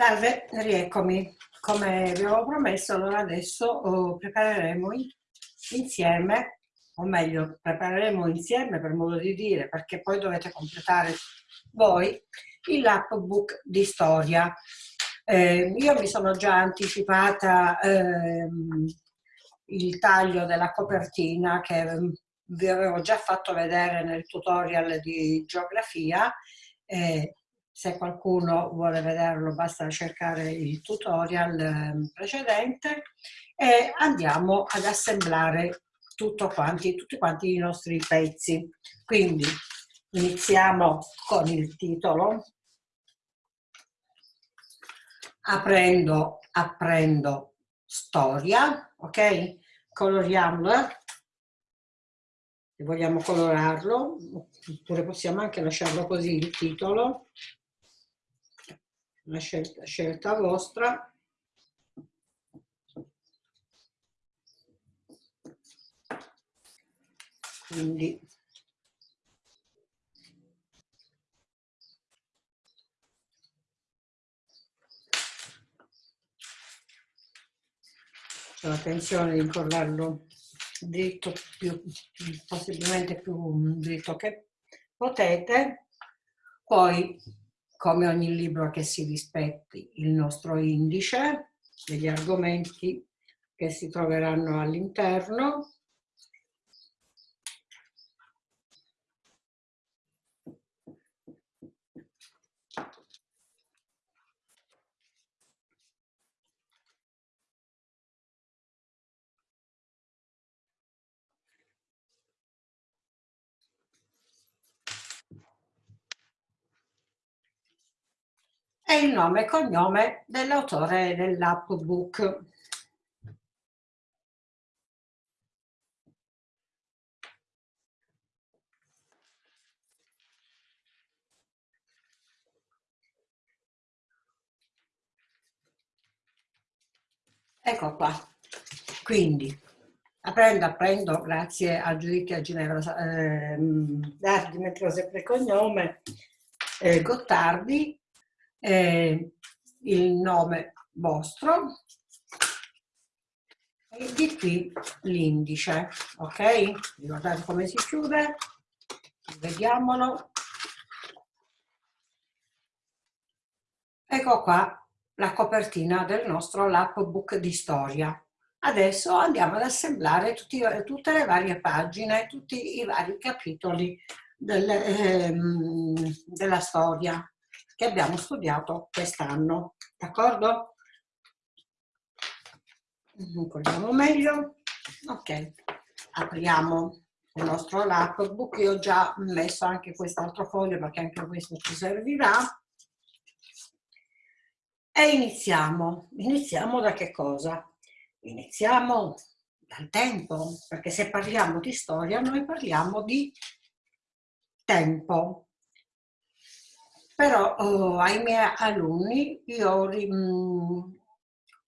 Salve, rieccomi. Come vi avevo promesso, allora adesso oh, prepareremo insieme, o meglio, prepareremo insieme per modo di dire, perché poi dovete completare voi, il lapbook di storia. Eh, io mi sono già anticipata ehm, il taglio della copertina che ehm, vi avevo già fatto vedere nel tutorial di geografia eh, se qualcuno vuole vederlo basta cercare il tutorial ehm, precedente e andiamo ad assemblare tutto quanti, tutti quanti i nostri pezzi. Quindi iniziamo con il titolo, aprendo, apprendo storia, ok? Coloriamola, vogliamo colorarlo, oppure possiamo anche lasciarlo così il titolo una scelta, scelta vostra. Quindi c'è l'attenzione di incollarlo dritto più possibilmente più dritto che potete poi come ogni libro che si rispetti il nostro indice degli argomenti che si troveranno all'interno e il nome e cognome dell'autore dell'appbook. Ecco qua, quindi aprendo, apprendo, grazie a Giudice a Ginevra, eh, Dardi, sempre cognome, eh, Gottardi, eh, il nome vostro e di qui l'indice, ok? Ricordate come si chiude? Vediamolo. Ecco qua la copertina del nostro lapbook di storia. Adesso andiamo ad assemblare tutti, tutte le varie pagine, tutti i vari capitoli del, ehm, della storia che abbiamo studiato quest'anno, d'accordo? Incolliamo meglio. Ok, apriamo il nostro laptop, io ho già messo anche quest'altro foglio perché anche questo ci servirà. E iniziamo. Iniziamo da che cosa? Iniziamo dal tempo, perché se parliamo di storia noi parliamo di tempo però oh, ai miei alunni io mh,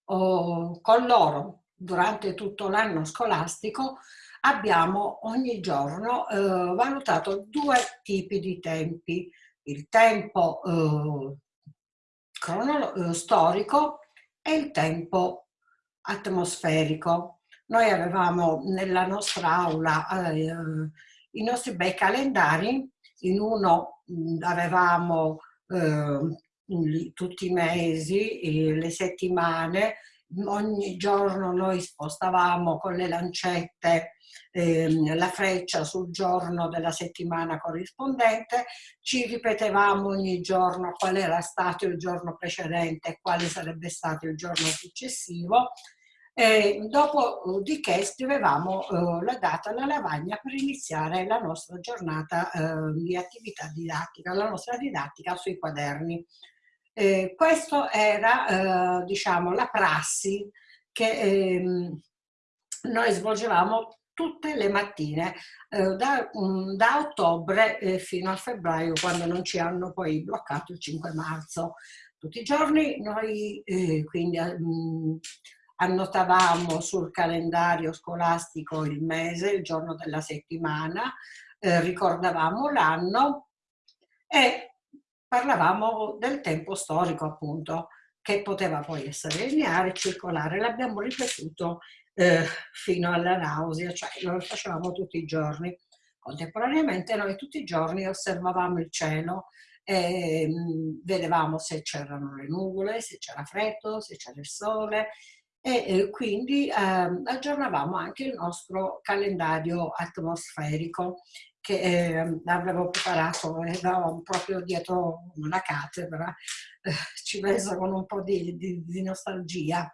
oh, con loro durante tutto l'anno scolastico abbiamo ogni giorno eh, valutato due tipi di tempi, il tempo eh, eh, storico e il tempo atmosferico. Noi avevamo nella nostra aula eh, i nostri bei calendari in uno avevamo eh, tutti i mesi, le settimane, ogni giorno noi spostavamo con le lancette eh, la freccia sul giorno della settimana corrispondente, ci ripetevamo ogni giorno qual era stato il giorno precedente e quale sarebbe stato il giorno successivo e dopodiché uh, scrivevamo eh, la data alla lavagna per iniziare la nostra giornata eh, di attività didattica, la nostra didattica sui quaderni. Eh, questo era eh, diciamo la prassi che ehm, noi svolgevamo tutte le mattine eh, da, um, da, ottobre eh, fino a febbraio quando non ci hanno poi bloccato il 5 marzo. Tutti i giorni noi quindi um, annotavamo sul calendario scolastico il mese, il giorno della settimana, eh, ricordavamo l'anno e parlavamo del tempo storico appunto. che poteva poi essere lineare, circolare, l'abbiamo ripetuto eh, fino alla nausea, cioè lo facevamo tutti i giorni. Contemporaneamente noi tutti i giorni osservavamo il cielo e mh, vedevamo se c'erano le nuvole, se c'era freddo, se c'era il sole e eh, quindi eh, aggiornavamo anche il nostro calendario atmosferico che eh, avevo preparato, eravamo proprio dietro una cattedra, eh, ci preso con un po' di, di, di nostalgia.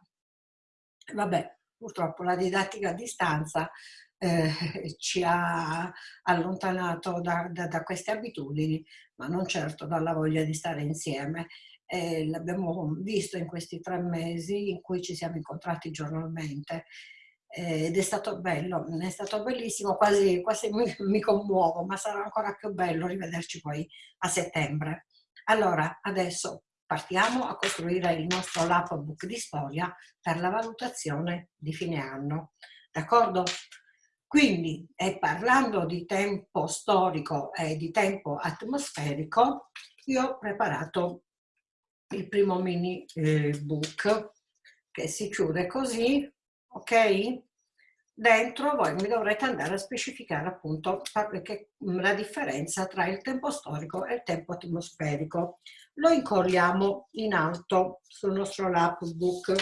Vabbè, purtroppo la didattica a distanza eh, ci ha allontanato da, da, da, queste abitudini, ma non certo dalla voglia di stare insieme. Eh, L'abbiamo visto in questi tre mesi in cui ci siamo incontrati giornalmente eh, ed è stato bello, è stato bellissimo, quasi, quasi mi, mi commuovo, ma sarà ancora più bello rivederci poi a settembre. Allora, adesso partiamo a costruire il nostro lapbook di storia per la valutazione di fine anno. D'accordo? Quindi, e parlando di tempo storico e di tempo atmosferico, io ho preparato il primo mini eh, book che si chiude così, ok? dentro voi mi dovrete andare a specificare appunto la differenza tra il tempo storico e il tempo atmosferico. Lo incorriamo in alto sul nostro lapbook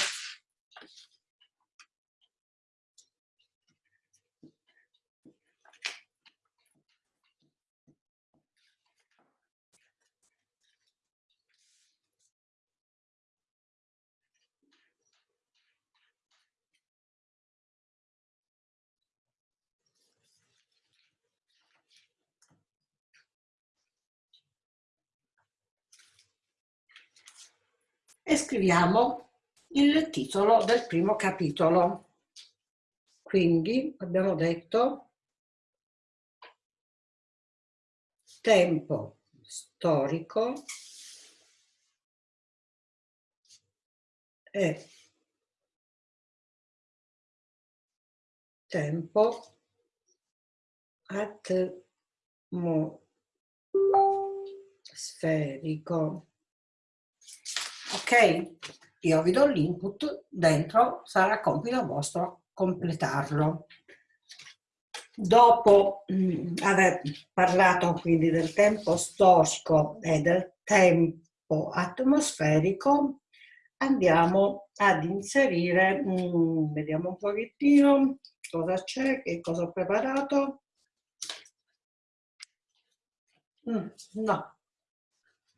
e scriviamo il titolo del primo capitolo. Quindi abbiamo detto tempo storico e tempo atmosferico ok? Io vi do l'input, dentro sarà compito vostro completarlo. Dopo mm, aver parlato quindi del tempo storico e del tempo atmosferico, andiamo ad inserire, mm, vediamo un pochettino cosa c'è, che cosa ho preparato. Mm, no,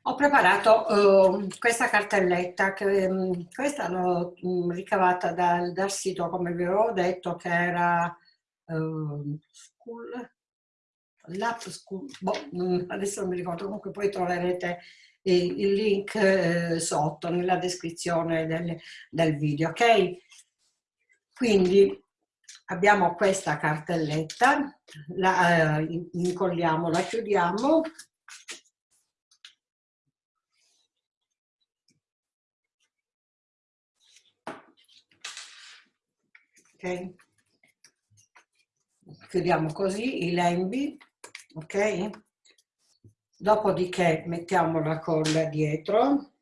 ho preparato uh, questa cartelletta, che um, questa l'ho um, ricavata dal, dal, sito, come vi avevo detto, che era uh, School, l'app School, boh, mm, adesso non mi ricordo, comunque poi troverete il, il link eh, sotto, nella descrizione del, del video, ok? Quindi abbiamo questa cartelletta, la uh, incolliamo, la chiudiamo ok? Chiudiamo così i lembi, ok? Dopodiché mettiamo la colla dietro.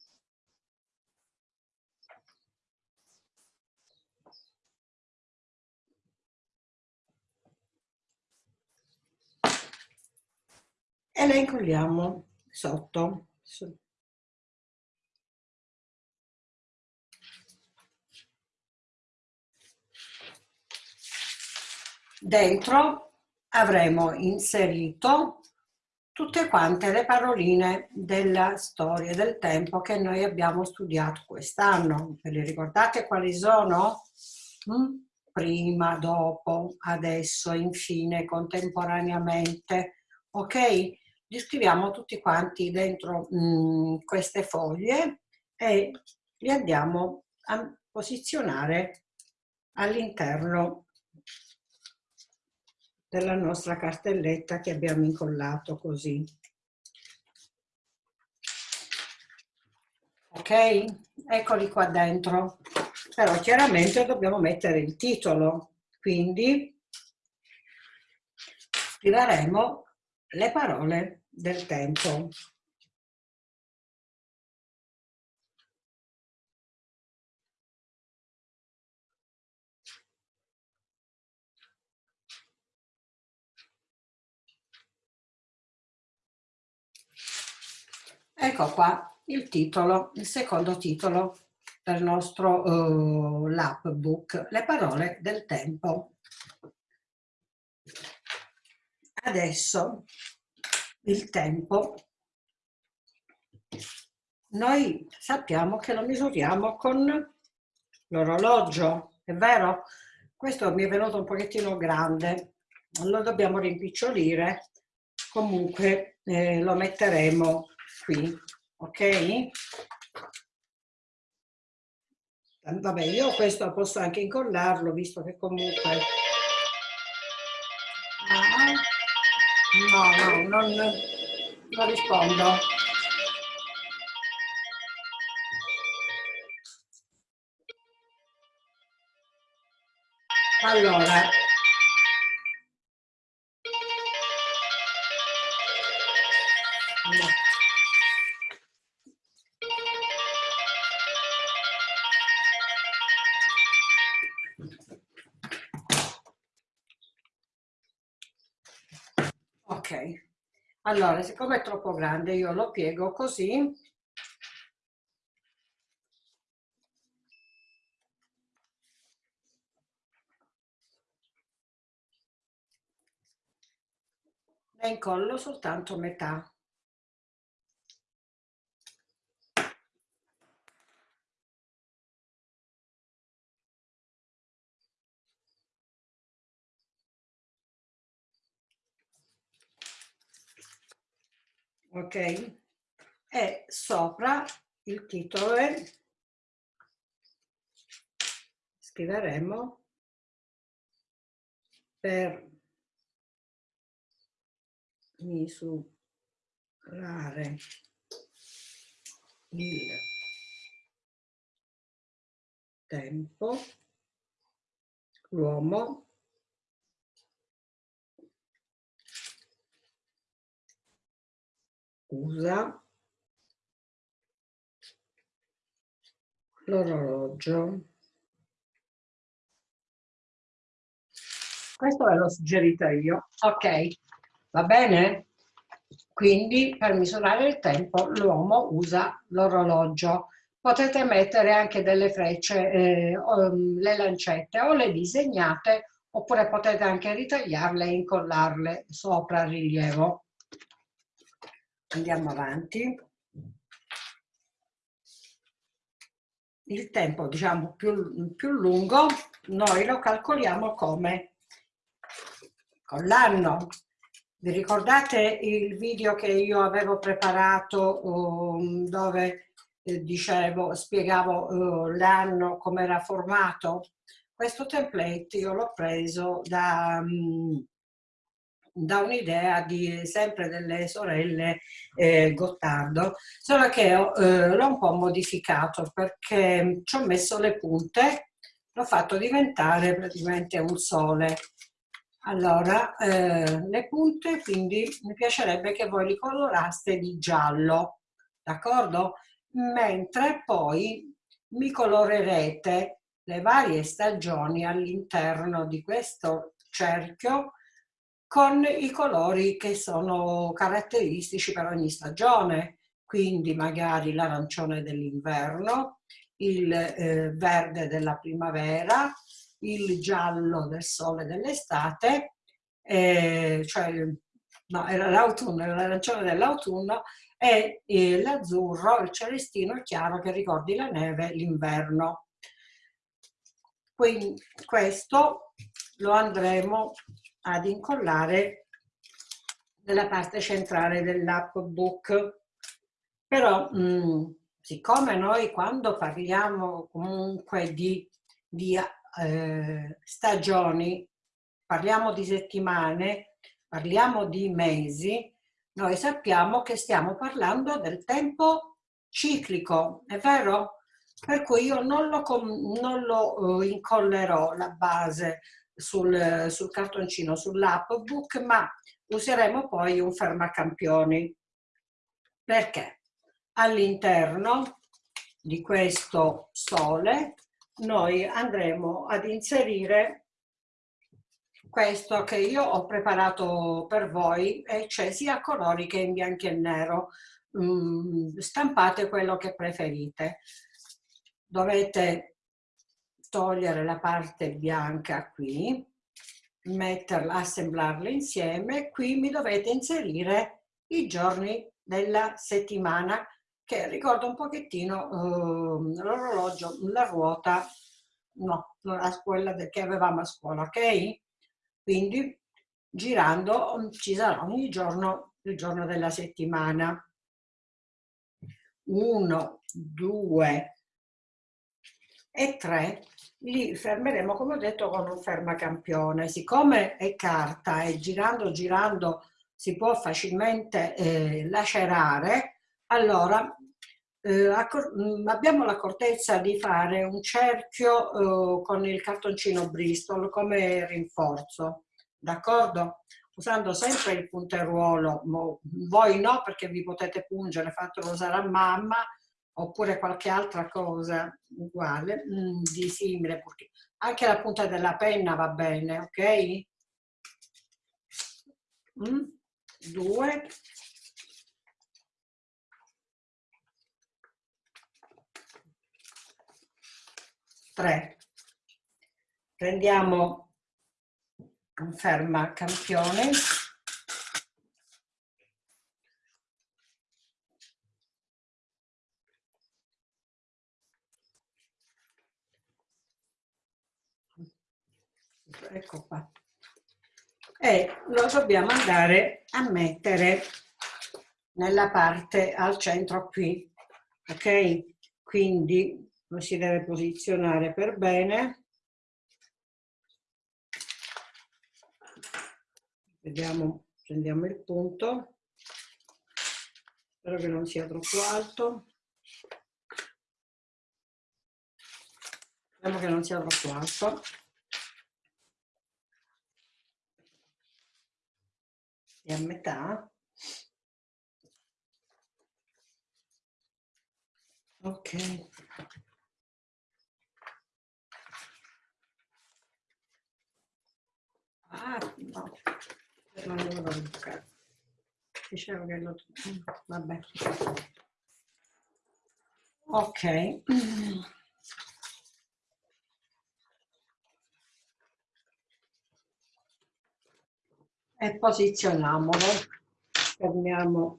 E la incolliamo sotto. Dentro avremo inserito tutte quante le paroline della storia del tempo che noi abbiamo studiato quest'anno. Ve le ricordate quali sono? Mm? Prima, dopo, adesso, infine, contemporaneamente. Ok? Li scriviamo tutti quanti dentro mm, queste foglie e li andiamo a posizionare all'interno della nostra cartelletta che abbiamo incollato così. Ok? Eccoli qua dentro. Però chiaramente dobbiamo mettere il titolo, quindi scriveremo le parole del tempo. Ecco qua il titolo, il secondo titolo del nostro uh, lab book, le parole del tempo. Adesso il tempo noi sappiamo che lo misuriamo con l'orologio, è vero? Questo mi è venuto un pochettino grande, lo dobbiamo rimpicciolire, comunque eh, lo metteremo qui, ok? Vabbè, io questo posso anche incollarlo, visto che comunque... No, no, non, non rispondo. Allora, allora siccome è troppo grande io lo piego così ne incollo soltanto metà. Ok? E sopra il titolo è, scriveremo per misurare il tempo l'uomo usa l'orologio. Questo ve l'ho suggerito io. Ok, va bene? Quindi per misurare il tempo l'uomo usa l'orologio. Potete mettere anche delle frecce, eh, o, le lancette o le disegnate oppure potete anche ritagliarle e incollarle sopra il rilievo andiamo avanti. Il tempo diciamo più, più lungo noi lo calcoliamo come con l'anno. Vi ricordate il video che io avevo preparato um, dove eh, dicevo spiegavo uh, l'anno come era formato? Questo template io l'ho preso da um, da un'idea di sempre delle sorelle eh, Gottardo, solo che eh, l'ho un po' modificato perché ci ho messo le punte, l'ho fatto diventare praticamente un sole. Allora, eh, le punte quindi mi piacerebbe che voi li coloraste di giallo, d'accordo? Mentre poi mi colorerete le varie stagioni all'interno di questo cerchio con i colori che sono caratteristici per ogni stagione, quindi magari l'arancione dell'inverno, il eh, verde della primavera, il giallo del sole dell'estate, eh, cioè no, l'autunno, l'arancione dell'autunno e eh, l'azzurro, il celestino chiaro che ricordi la neve, l'inverno. Quindi questo lo andremo ad incollare nella parte centrale dell'app book. Però mh, mm, siccome noi quando parliamo comunque di, di eh, stagioni, parliamo di settimane, parliamo di mesi, noi sappiamo che stiamo parlando del tempo ciclico, è vero? Per cui io non lo, non lo uh, incollerò la base sul, sul cartoncino, sull'app book, ma useremo poi un fermacampioni. Perché? All'interno di questo sole noi andremo ad inserire questo che io ho preparato per voi e c'è sia colori che in bianco e nero. mm, stampate quello che preferite. Dovete togliere la parte bianca qui, metterla, assemblarla insieme, qui mi dovete inserire i giorni della settimana che ricorda un pochettino uh, l'orologio, la ruota, no, era quella che avevamo a scuola, ok? Quindi girando ci sarà ogni giorno il giorno della settimana. Uno, due e tre li fermeremo come ho detto con un fermacampione siccome è carta e girando girando si può facilmente eh, lacerare allora eh, mm, abbiamo l'accortezza di fare un cerchio eh, con il cartoncino Bristol come rinforzo, d'accordo? Usando sempre il punteruolo, voi no perché vi potete pungere, fatelo usare a mamma, oppure qualche altra cosa uguale, mm, di simile, anche la punta della penna va bene, ok? Mm, due, 3. Prendiamo un ferma campione. Ecco qua. E lo dobbiamo andare a mettere nella parte al centro qui. Ok? Quindi lo si deve posizionare per bene. Vediamo, prendiamo il punto. Spero che non sia troppo alto. Speriamo che non sia troppo alto. E a metà. Ok. Ah, no, non devo toccare. Dicevo che lo... Vabbè. Ok. E posizioniamolo. Fermiamo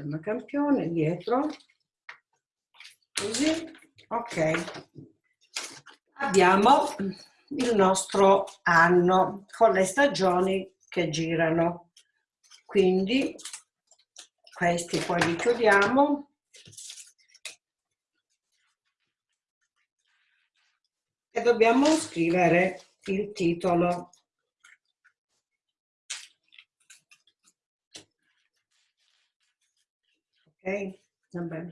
ferma campione dietro. Così. Ok. Abbiamo il nostro anno con le stagioni che girano. Quindi questi poi li chiudiamo. E dobbiamo scrivere il titolo. Ok? Va bene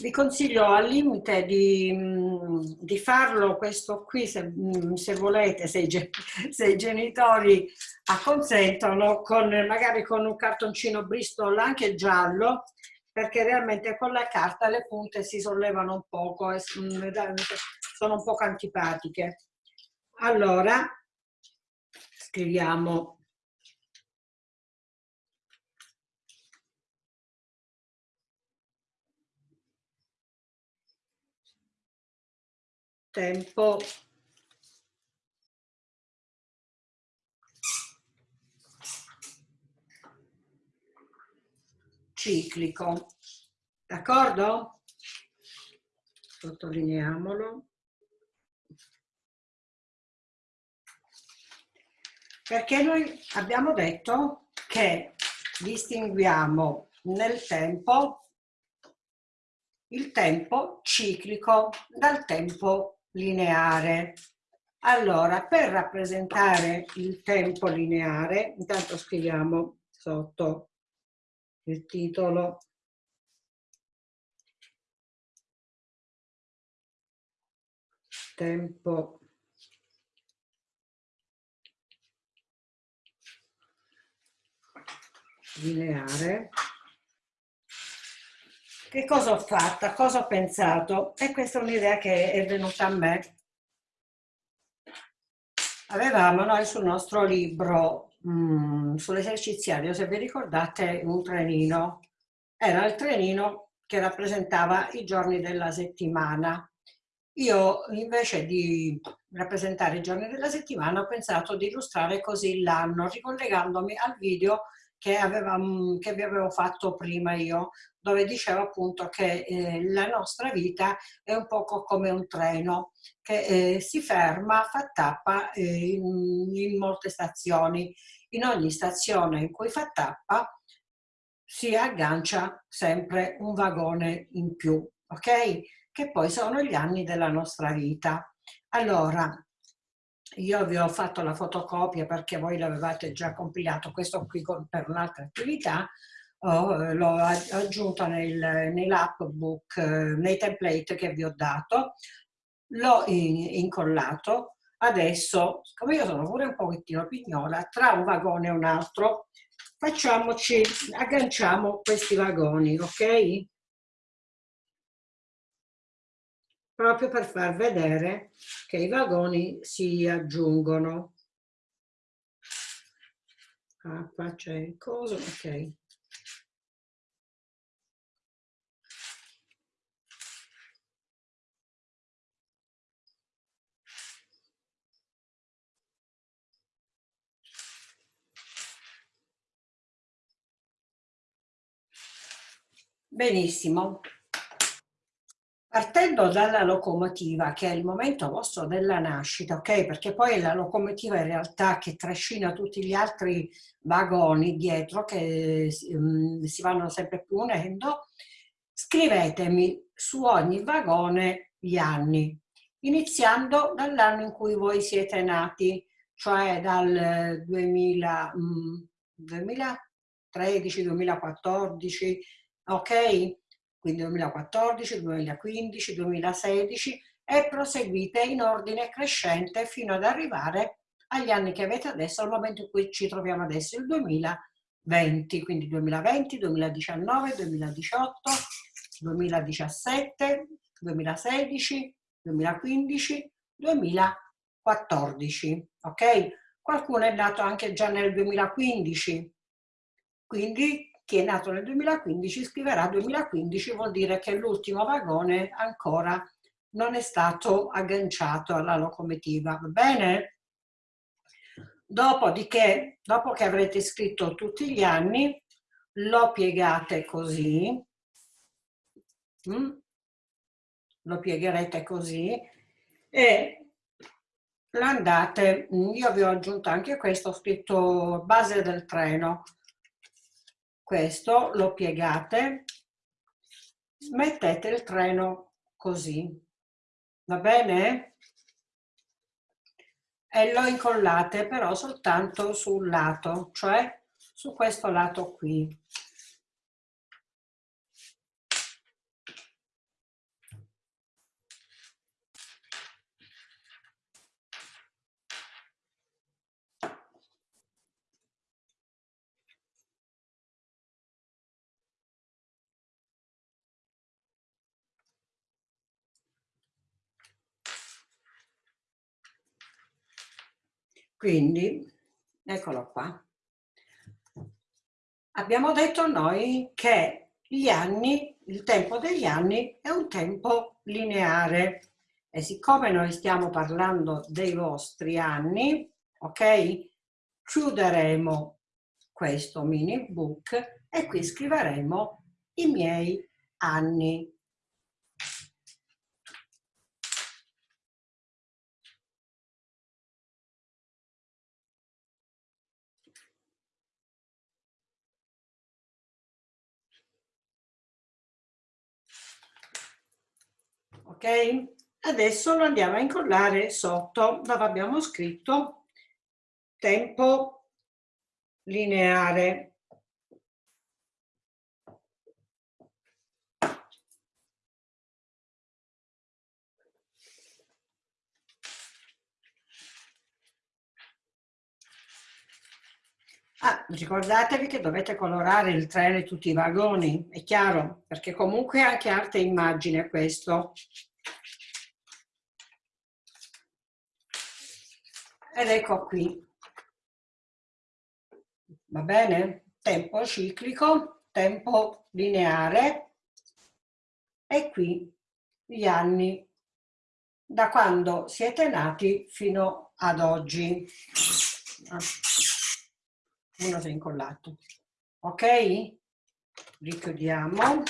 vi consiglio al limite di, mm, di, farlo questo qui se, mm, se volete, se i, se i, genitori acconsentono, con, magari con un cartoncino Bristol anche giallo, perché realmente con la carta le punte si sollevano un poco e mm, sono un poco antipatiche. Allora, scriviamo tempo ciclico. D'accordo? Sottolineiamolo. Perché noi abbiamo detto che distinguiamo nel tempo il tempo ciclico dal tempo lineare. Allora, per rappresentare il tempo lineare, intanto scriviamo sotto il titolo tempo lineare che cosa ho fatto? Cosa ho pensato? E questa è un'idea che è venuta a me. Avevamo noi sul nostro libro mm, sull'eserciziario, se vi ricordate, un trenino. Era il trenino che rappresentava i giorni della settimana. Io invece di rappresentare i giorni della settimana ho pensato di illustrare così l'anno, ricollegandomi al video che, aveva, che vi avevo fatto prima io, dove dicevo appunto che eh, la nostra vita è un poco come un treno che eh, si ferma, fa tappa eh, in, in molte stazioni. In ogni stazione in cui fa tappa si aggancia sempre un vagone in più, ok? Che poi sono gli anni della nostra vita. Allora, io vi ho fatto la fotocopia perché voi l'avevate già compilato, questo qui per un'altra attività, oh, l'ho aggiunto nel, nell'appbook, nei template che vi ho dato, l'ho incollato, adesso, siccome io sono pure un pochettino pignola, tra un vagone e un altro, facciamoci, agganciamo questi vagoni, ok? Proprio per far vedere che i vagoni si aggiungono. Ah, qua c'è il coso, ok. Benissimo. Partendo dalla locomotiva, che è il momento vostro della nascita, ok? Perché poi è la locomotiva in realtà che trascina tutti gli altri vagoni dietro che um, si vanno sempre più unendo, scrivetemi su ogni vagone gli anni, iniziando dall'anno in cui voi siete nati, cioè dal 2000, um, 2013, 2014, ok? Quindi 2014, 2015, 2016 e proseguite in ordine crescente fino ad arrivare agli anni che avete adesso, al momento in cui ci troviamo adesso, il 2020, quindi 2020, 2019, 2018, 2017, 2016, 2015, 2014, ok? Qualcuno è nato anche già nel 2015, quindi chi è nato nel 2015 scriverà 2015 vuol dire che l'ultimo vagone ancora non è stato agganciato alla locomotiva, va bene? Dopodiché, dopo che avrete scritto tutti gli anni, lo piegate così, mm? lo piegherete così e l'andate, io vi ho aggiunto anche questo, ho scritto base del treno, questo lo piegate, mettete il treno così, va bene? E lo incollate però soltanto sul lato, cioè su questo lato qui. Quindi, eccolo qua. Abbiamo detto noi che gli anni, il tempo degli anni è un tempo lineare e siccome noi stiamo parlando dei vostri anni, ok? Chiuderemo questo mini book e qui scriveremo i miei anni. Ok? Adesso lo andiamo a incollare sotto dove abbiamo scritto tempo lineare. Ah, ricordatevi che dovete colorare il treno e tutti i vagoni, è chiaro, perché comunque è anche arte e immagine questo. Ed ecco qui. va bene? Tempo ciclico, tempo lineare e qui gli anni da quando siete nati fino ad oggi. Uno si è incollato. Ok? Richiudiamo.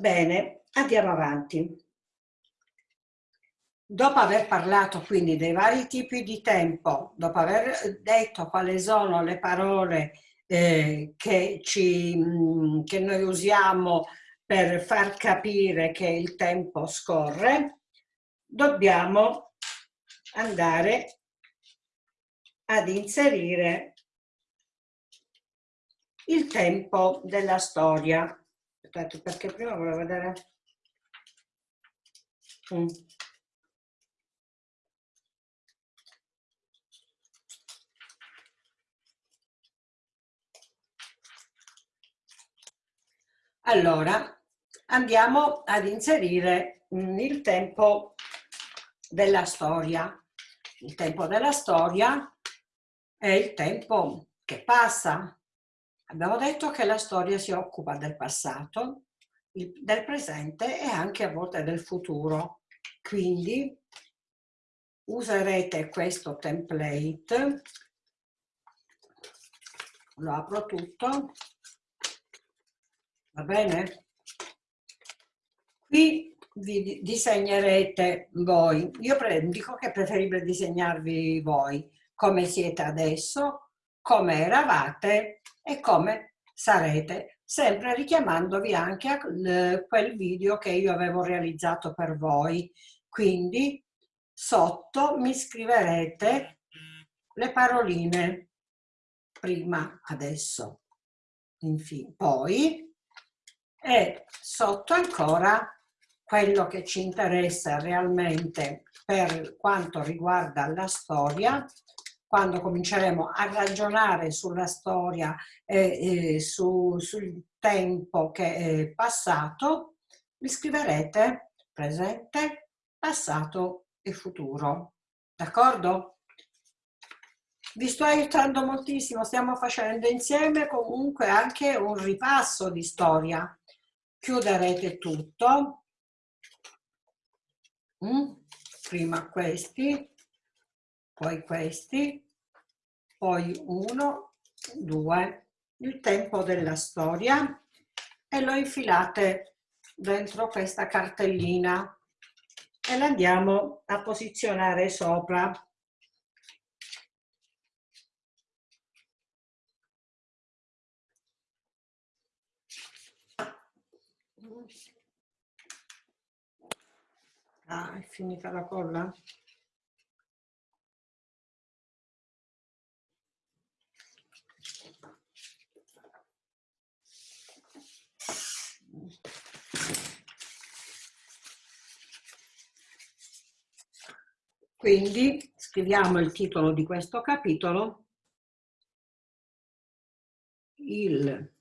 Bene, andiamo avanti. Dopo aver parlato quindi dei vari tipi di tempo, dopo aver detto quali sono le parole eh, che, ci, mm, che noi usiamo per far capire che il tempo scorre, dobbiamo andare ad inserire il tempo della storia aspetta perché prima volevo vedere mm. allora andiamo ad inserire il tempo della storia il tempo della storia è il tempo che passa Abbiamo detto che la storia si occupa del passato, del presente e anche a volte del futuro. Quindi userete questo template, lo apro tutto, va bene? Qui vi disegnerete voi, io dico che è preferibile disegnarvi voi come siete adesso, come eravate e come sarete, sempre richiamandovi anche a quel video che io avevo realizzato per voi. Quindi sotto mi scriverete le paroline prima, adesso, infine, poi e sotto ancora quello che ci interessa realmente per quanto riguarda la storia quando cominceremo a ragionare sulla storia e, e su, sul tempo che è passato, mi scriverete presente, passato e futuro. D'accordo? Vi sto aiutando moltissimo, stiamo facendo insieme comunque anche un ripasso di storia. Chiuderete tutto. Mm? Prima questi, poi questi, poi uno, due, il tempo della storia e lo infilate dentro questa cartellina e l'andiamo a posizionare sopra. Ah, è finita la colla? Quindi scriviamo il titolo di questo capitolo, il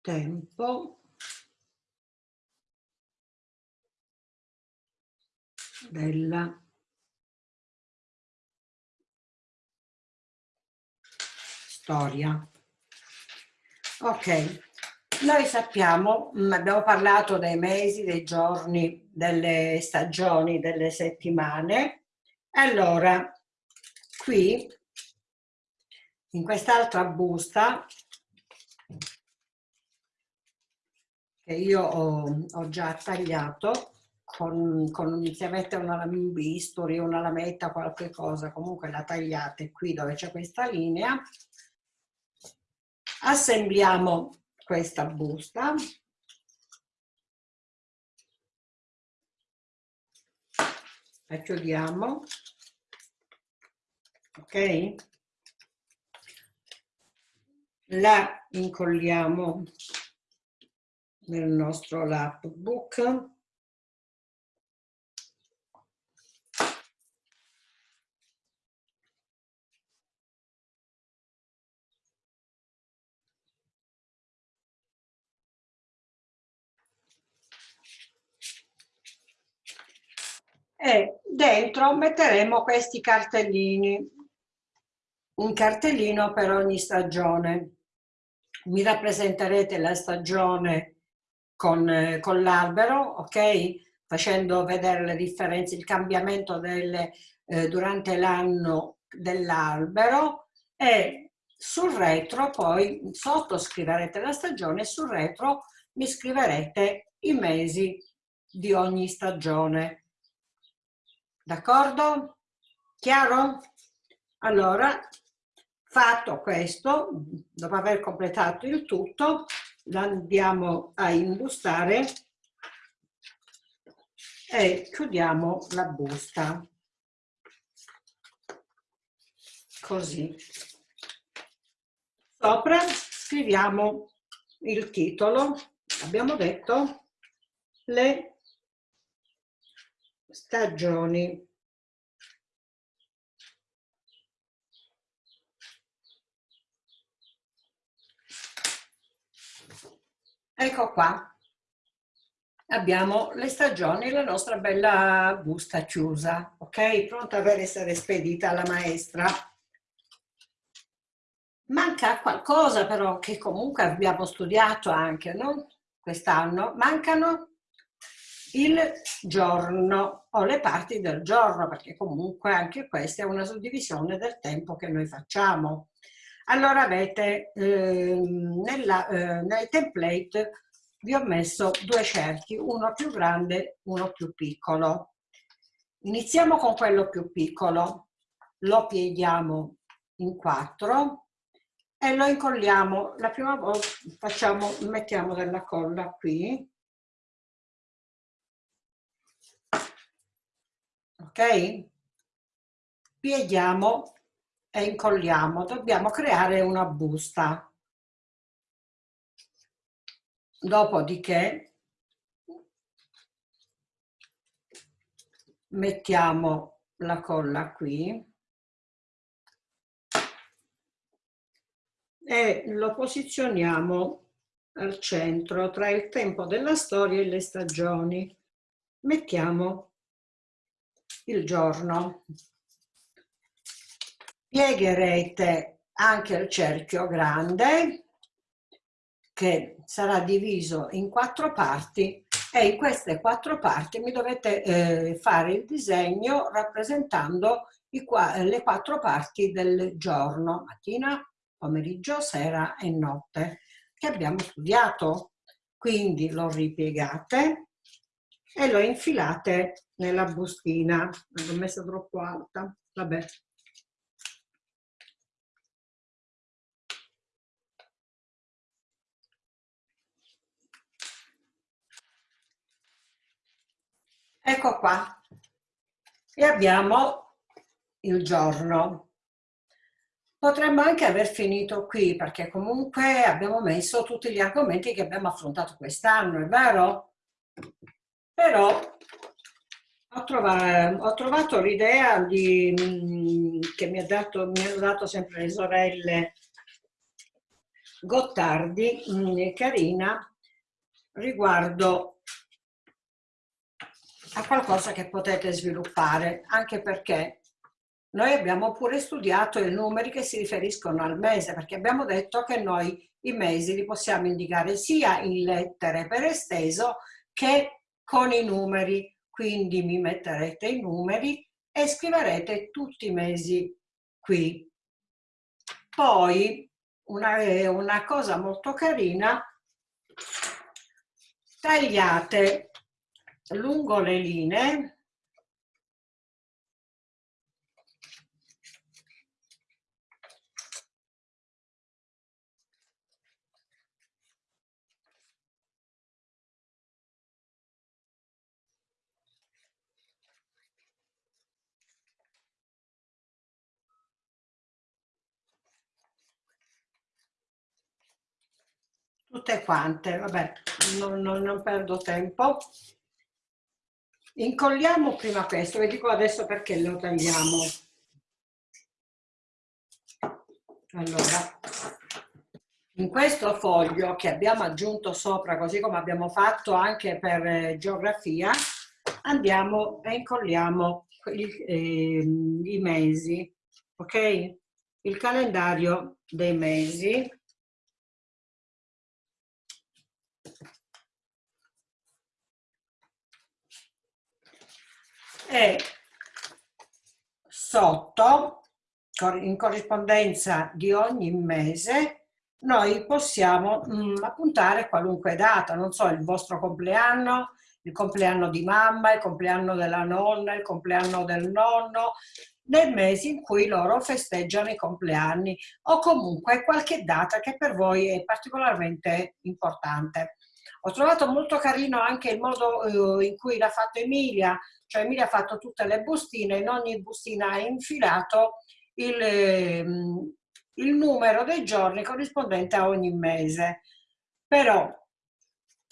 tempo della storia. Ok, noi sappiamo, mm, abbiamo parlato dei mesi, dei giorni, delle stagioni, delle settimane. Allora, qui, in quest'altra busta, che io ho, ho già tagliato, con, con, se avete una, un bisturi, una lametta, qualche cosa, comunque la tagliate qui dove c'è questa linea, assembliamo questa busta. La chiudiamo ok? La incolliamo nel nostro lapbook e dentro metteremo questi cartellini, un cartellino per ogni stagione. Mi rappresenterete la stagione con, con l'albero, ok? Facendo vedere le differenze, il cambiamento delle, eh, durante l'anno dell'albero e sul retro poi sotto scriverete la stagione sul retro mi scriverete i mesi di ogni stagione. D'accordo? Chiaro? Allora, fatto questo, dopo aver completato il tutto, andiamo a imbustare e chiudiamo la busta. Così. Sopra scriviamo il titolo, abbiamo detto, le stagioni. Ecco qua, abbiamo le stagioni, la nostra bella busta chiusa, ok? Pronta per essere spedita alla maestra. Manca qualcosa però che comunque abbiamo studiato anche, no? Quest'anno. Mancano il giorno o le parti del giorno, perché comunque anche questa è una suddivisione del tempo che noi facciamo. Allora avete eh, nella, eh, nel template vi ho messo due cerchi, uno più grande, uno più piccolo. Iniziamo con quello più piccolo, lo pieghiamo in quattro e lo incolliamo. La prima volta facciamo, mettiamo della colla qui ok? Pieghiamo e incolliamo, dobbiamo creare una busta. Dopodiché mettiamo la colla qui e lo posizioniamo al centro tra il tempo della storia e le stagioni. Mettiamo il giorno. Piegherete anche il cerchio grande che sarà diviso in quattro parti e in queste quattro parti mi dovete eh, fare il disegno rappresentando i, le quattro parti del giorno, mattina, pomeriggio, sera e notte, che abbiamo studiato. Quindi lo ripiegate e lo infilate nella bustina. L'ho messa troppo alta, vabbè. Ecco qua. E abbiamo il giorno. Potremmo anche aver finito qui perché comunque abbiamo messo tutti gli argomenti che abbiamo affrontato quest'anno, è vero? Però ho trovato, ho trovato l'idea mm, che mi, ha dato, mi hanno dato sempre le sorelle Gottardi, mm, carina, riguardo a qualcosa che potete sviluppare, anche perché noi abbiamo pure studiato i numeri che si riferiscono al mese, perché abbiamo detto che noi i mesi li possiamo indicare sia in lettere per esteso che con i numeri quindi mi metterete i numeri e scriverete tutti i mesi qui. Poi una, una cosa molto carina, tagliate lungo le linee tutte quante, vabbè, non, non, non perdo tempo. Incolliamo prima questo, vi dico adesso perché lo tagliamo. Allora, in questo foglio che abbiamo aggiunto sopra, così come abbiamo fatto anche per eh, geografia, andiamo e incolliamo il, eh, i mesi, ok? Il calendario dei mesi. E sotto, in corrispondenza di ogni mese, noi possiamo mh, mm, appuntare qualunque data, non so, il vostro compleanno, il compleanno di mamma, il compleanno della nonna, il compleanno del nonno, nel mese in cui loro festeggiano i compleanni o comunque qualche data che per voi è particolarmente importante. Ho trovato molto carino anche il modo eh, in cui l'ha fatto Emilia, cioè Emilia ha fatto tutte le bustine, in ogni bustina ha infilato il, ehm, il numero dei giorni corrispondente a ogni mese. Però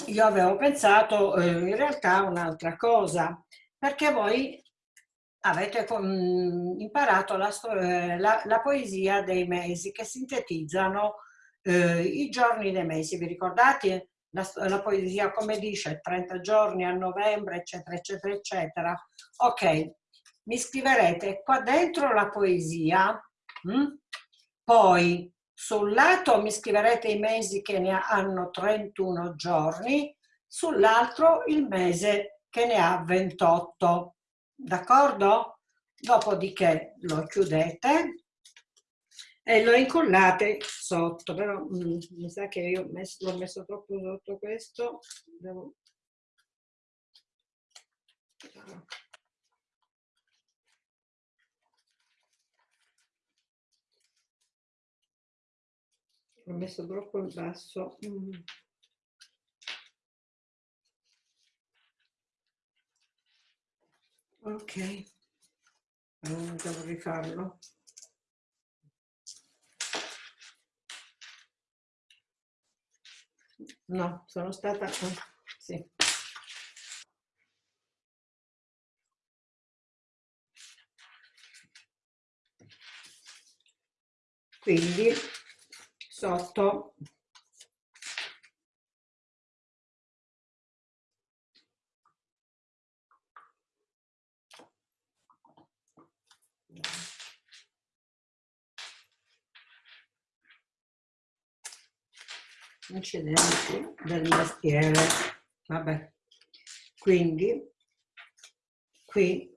io avevo pensato eh, in realtà un'altra cosa, perché voi avete mm, imparato la, eh, la, la, poesia dei mesi che sintetizzano eh, i giorni dei mesi. Vi ricordate la, la, poesia come dice 30 giorni a novembre, eccetera, eccetera, eccetera? Ok, mi scriverete qua dentro la poesia, mh? Hm? poi sul lato mi scriverete i mesi che ne hanno 31 giorni, sull'altro il mese che ne ha 28. D'accordo? Dopodiché lo chiudete e lo incollate sotto, però mm, mi sa che io l'ho messo, messo, troppo sotto questo. Devo... L'ho messo troppo in basso. Mm. Ok, allora devo rifarlo. No, sono stata... Sì. Quindi sotto incidenti del mestiere. Vabbè. Quindi qui.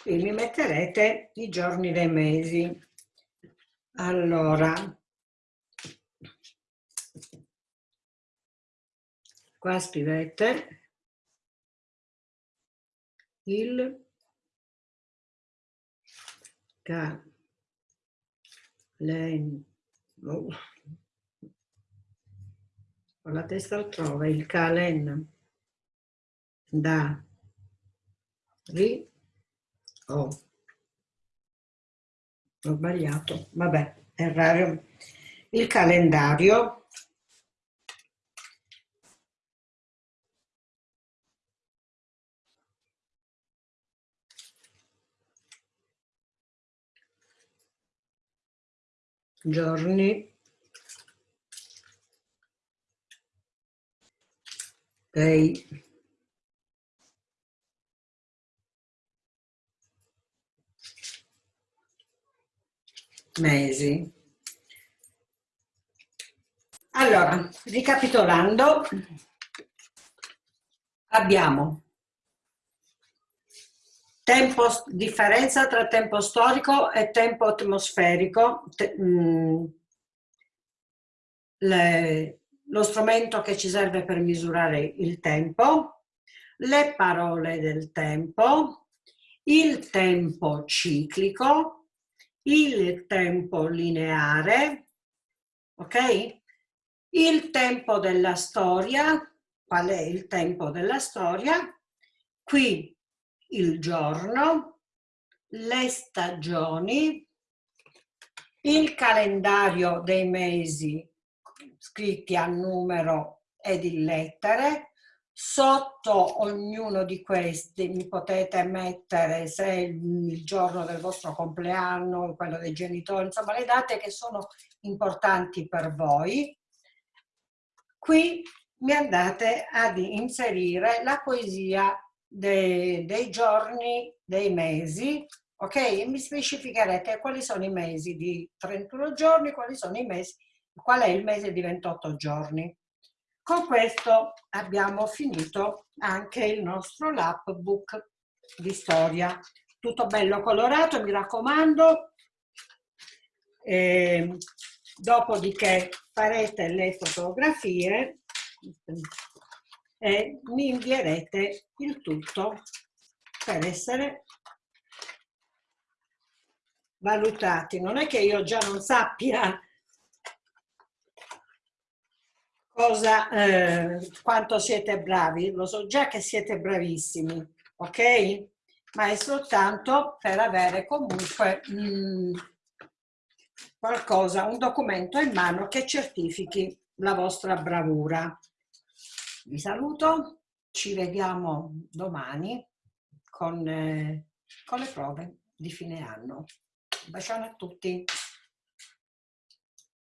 Qui mi metterete i giorni dei mesi. Allora, qua scrivete il calen oh. ho la testa altrove il calen da ri Oh. Ho sbagliato. Vabbè, errare. Il calendario. Giorni. Dei mesi. Allora, ricapitolando, abbiamo tempo, differenza tra tempo storico e tempo atmosferico, te, mh, mm, le, lo strumento che ci serve per misurare il tempo, le parole del tempo, il tempo ciclico, il tempo lineare, ok? Il tempo della storia, qual è il tempo della storia? Qui il giorno, le stagioni, il calendario dei mesi scritti a numero ed in lettere, Sotto ognuno di questi mi potete mettere se il giorno del vostro compleanno, quello dei genitori, insomma le date che sono importanti per voi. Qui mi andate ad inserire la poesia dei, dei giorni, dei mesi, ok? E mi specificherete quali sono i mesi di 31 giorni, quali sono i mesi, qual è il mese di 28 giorni. Con questo abbiamo finito anche il nostro lapbook di storia. Tutto bello colorato, mi raccomando. E dopodiché farete le fotografie e mi invierete il tutto per essere valutati. Non è che io già non sappia cosa, eh, quanto siete bravi, lo so già che siete bravissimi, ok? Ma è soltanto per avere comunque mh, mm, qualcosa, un documento in mano che certifichi la vostra bravura. Vi saluto, ci vediamo domani con, eh, con le prove di fine anno. Un bacione a tutti.